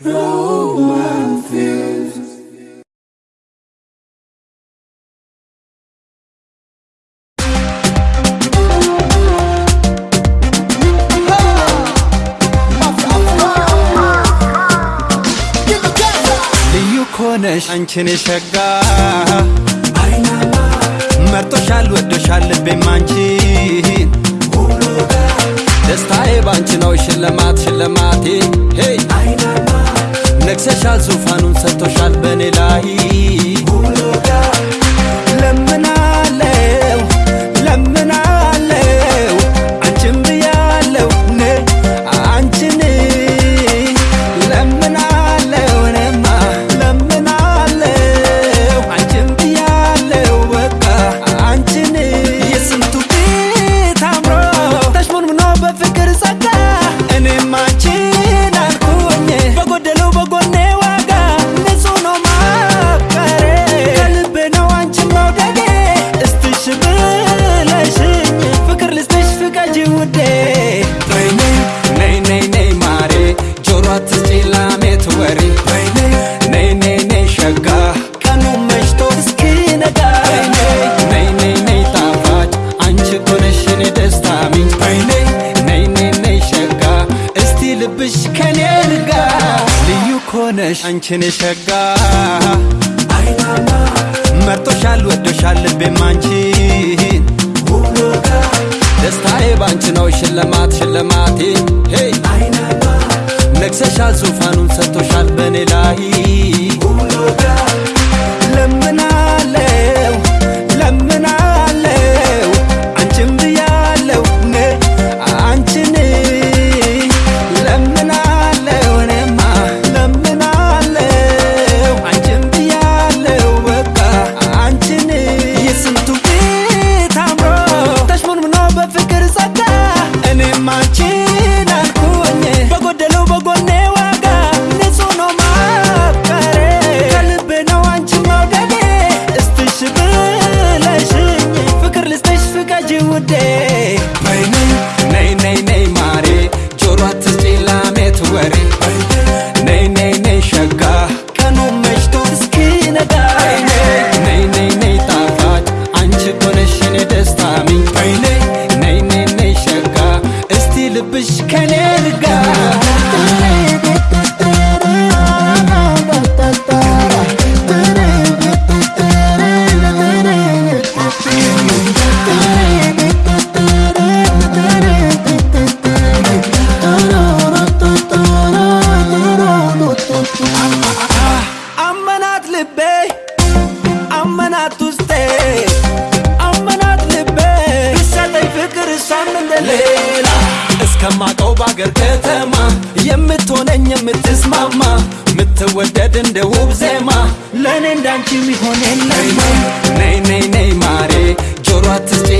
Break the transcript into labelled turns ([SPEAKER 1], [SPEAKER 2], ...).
[SPEAKER 1] blow my fuse. ሆነሽ አንቺን ሸጋ መርጦሻል ወዶሻል ልቤም አንቺን ደስታዬ ባንቺ ነው ሽልማት ሽልማቴ። ደርሰሻል ዙፋኑን ሰጥቶሻል በእኔ ላይ ኮነሽ አንቺን የሸጋ መርጦሻል ወዶሻል ልቤም አንቺን። ደስታዬ ባንቺ ነው ሽልማት ሽልማቴ። ነግሰሻል ዙፋኑን ሰጥቶሻል በእኔ ላይ። እናት ውስጤ አመናት ልቤ ይሰጠኝ ፍቅር እሷም እንደሌላ እስከማቀው ባገር ከተማ የምትሆነኝ የምትስማማ ምትወደድ እንደ ውብ ዜማ። ለእኔ እንዳንቺ ሚሆን የለም። ነይ ነይ ነይ ማሬ ጆሮ አትስጪ